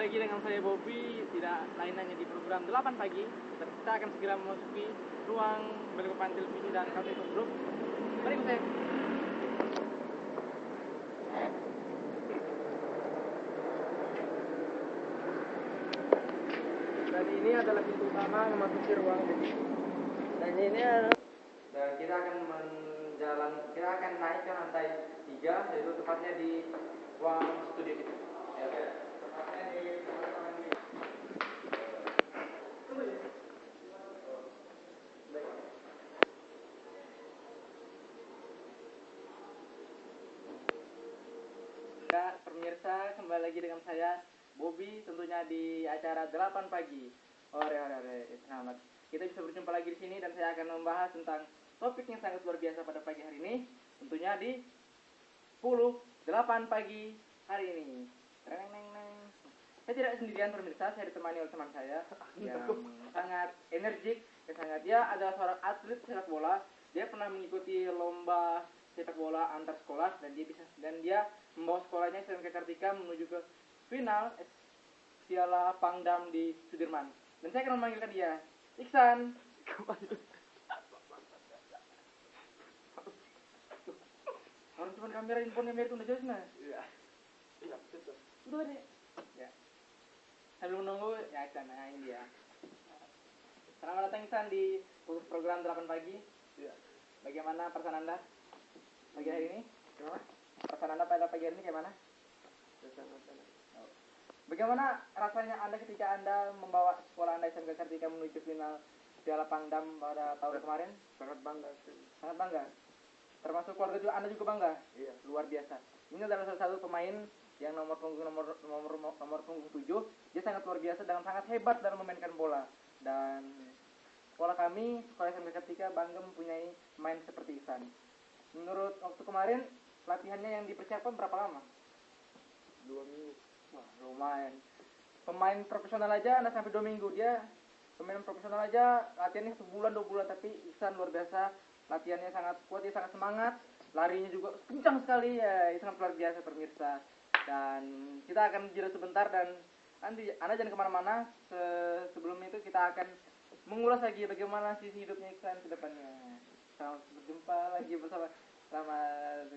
lagi dengan saya Bobby, tidak lain hanya di program 8 pagi. Kita akan segera memasuki ruang berkepan televisi dan kafe grup. Mari saya. Dan ini adalah pintu utama memasuki ruang TV. Dan ini adalah dan kita akan menjalan kita akan naik ke lantai tiga yaitu tepatnya di ruang studio kita. Ya, pemirsa kembali lagi dengan saya Bobby tentunya di acara 8 pagi. Ore ore ore, selamat. Kita bisa berjumpa lagi di sini dan saya akan membahas tentang topik yang sangat luar biasa pada pagi hari ini. Tentunya di 10 8 pagi hari ini. Neng, neng, neng. Saya tidak sendirian pemirsa, saya ditemani oleh teman saya yang sangat energik dan sangat dia adalah seorang atlet sepak bola. Dia pernah mengikuti lomba sepak bola antar sekolah dan dia bisa dan dia membawa sekolahnya SMK Kartika menuju ke final Piala Pangdam di Sudirman. Dan saya akan memanggilkan dia, Iksan. Orang cuma kamera handphone kamera itu udah jelas nah. Iya. Iya, betul. Deh. Ya. Sambil menunggu, ya nah ini dia. Selamat datang Iksan di program 8 pagi. Iya. Bagaimana perasaan Anda pagi hari ini? Gimana? Perasaan Anda pada pagi hari ini gimana? Betul-betul. Bagaimana rasanya Anda ketika Anda membawa sekolah Anda SMK Kartika menuju final Piala Pangdam pada tahun kemarin? Sangat bangga sih. Sangat bangga. Termasuk keluarga juga Anda juga bangga. Iya. Luar biasa. Ini adalah salah satu pemain yang nomor punggung nomor nomor nomor punggung 7. Dia sangat luar biasa dan sangat hebat dalam memainkan bola. Dan sekolah kami, sekolah SMK Kartika bangga mempunyai pemain seperti Ihsan. Menurut waktu kemarin latihannya yang dipersiapkan berapa lama? Dua minggu. Wah, lumayan. Pemain profesional aja anda sampai dua minggu dia pemain profesional aja latihannya sebulan dua bulan tapi Ihsan luar biasa latihannya sangat kuat dia sangat semangat larinya juga kencang sekali ya itu sangat luar biasa pemirsa dan kita akan jeda sebentar dan nanti anda jangan ke mana-mana. Se- sebelum itu kita akan mengulas lagi bagaimana sisi hidupnya Iksan ke depannya. Selamat berjumpa lagi bersama selamat